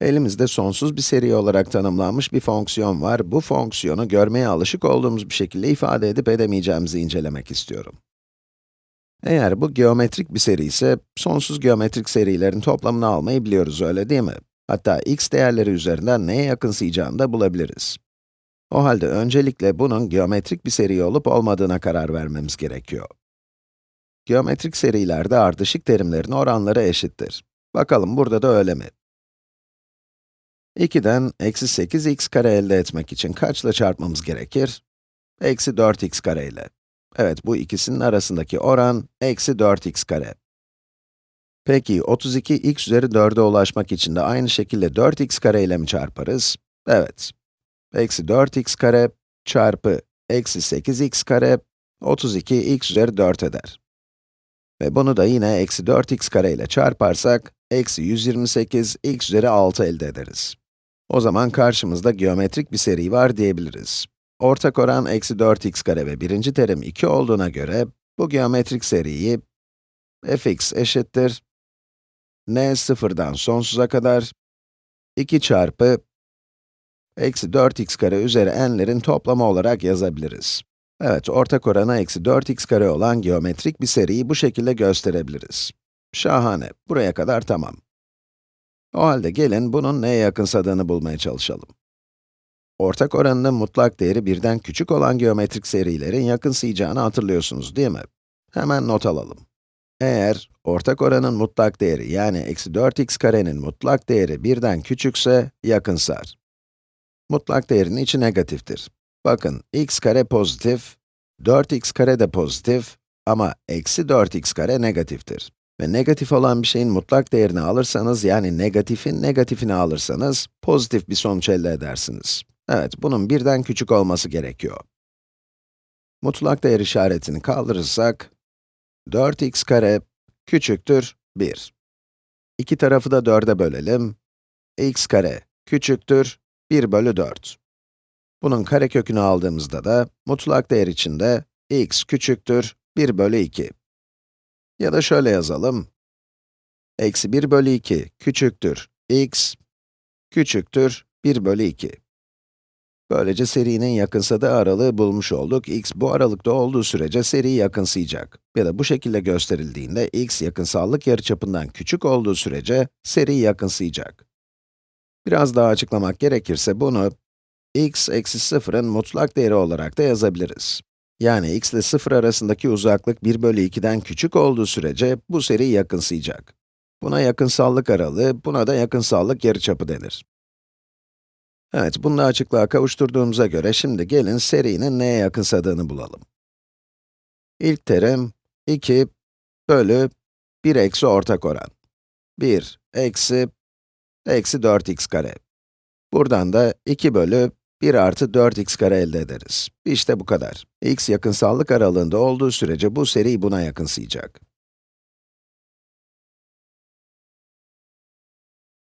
Elimizde sonsuz bir seri olarak tanımlanmış bir fonksiyon var. Bu fonksiyonu görmeye alışık olduğumuz bir şekilde ifade edip edemeyeceğimizi incelemek istiyorum. Eğer bu geometrik bir seri ise, sonsuz geometrik serilerin toplamını almayı biliyoruz, öyle değil mi? Hatta x değerleri üzerinden neye yakınsayacağını da bulabiliriz. O halde öncelikle bunun geometrik bir seri olup olmadığına karar vermemiz gerekiyor. Geometrik serilerde ardışık terimlerin oranları eşittir. Bakalım burada da öyle mi? 2'den eksi 8x kare elde etmek için kaçla çarpmamız gerekir? Eksi 4x kare ile. Evet, bu ikisinin arasındaki oran eksi 4x kare. Peki, 32x üzeri 4'e ulaşmak için de aynı şekilde 4x kare ile mi çarparız? Evet. Eksi 4x kare çarpı eksi 8x kare, 32x üzeri 4 eder. Ve bunu da yine eksi 4x kare ile çarparsak, eksi 128 x üzeri 6 elde ederiz. O zaman karşımızda geometrik bir seri var diyebiliriz. Ortak oran eksi 4x kare ve birinci terim 2 olduğuna göre, bu geometrik seriyi fx eşittir n sıfırdan sonsuza kadar 2 çarpı eksi 4x kare üzeri n'lerin toplamı olarak yazabiliriz. Evet, ortak oranı eksi 4x kare olan geometrik bir seriyi bu şekilde gösterebiliriz. Şahane, buraya kadar tamam. O halde gelin bunun neye yakınsadığını bulmaya çalışalım. Ortak oranının mutlak değeri birden küçük olan geometrik serilerin yakınsayacağını hatırlıyorsunuz değil mi? Hemen not alalım. Eğer ortak oranın mutlak değeri yani eksi 4x karenin mutlak değeri birden küçükse yakınsar. Mutlak değerin içi negatiftir. Bakın, x kare pozitif, 4x kare de pozitif ama eksi 4x kare negatiftir. Ve negatif olan bir şeyin mutlak değerini alırsanız, yani negatifin negatifini alırsanız, pozitif bir sonuç elde edersiniz. Evet, bunun birden küçük olması gerekiyor. Mutlak değer işaretini kaldırırsak, 4x kare küçüktür 1. İki tarafı da 4'e bölelim. x kare küçüktür 1 bölü 4. Bunun karekökünü aldığımızda da, mutlak değer içinde x küçüktür 1 bölü 2. Ya da şöyle yazalım. Eksi 1 bölü 2 küçüktür x küçüktür 1 bölü 2. Böylece serinin yakınsadığı aralığı bulmuş olduk. x bu aralıkta olduğu sürece seri yakınsayacak. Ya da bu şekilde gösterildiğinde x yakınsallık yarıçapından küçük olduğu sürece seri yakınsayacak. Biraz daha açıklamak gerekirse bunu x eksi 0'ın mutlak değeri olarak da yazabiliriz. Yani x ile 0 arasındaki uzaklık 1 bölü 2'den küçük olduğu sürece bu seri yakınsayacak. Buna yakınsallık aralığı, buna da yakınsallık yarıçapı denir. Evet, bunu açıklığa kavuşturduğumuza göre şimdi gelin serinin neye yakınsadığını bulalım. İlk terim 2 bölü 1 eksi ortak oran. 1 eksi eksi 4x kare. Buradan da 2 bölü 1 artı 4x kare elde ederiz. İşte bu kadar. x yakınsallık aralığında olduğu sürece bu seri buna yakınsayacak.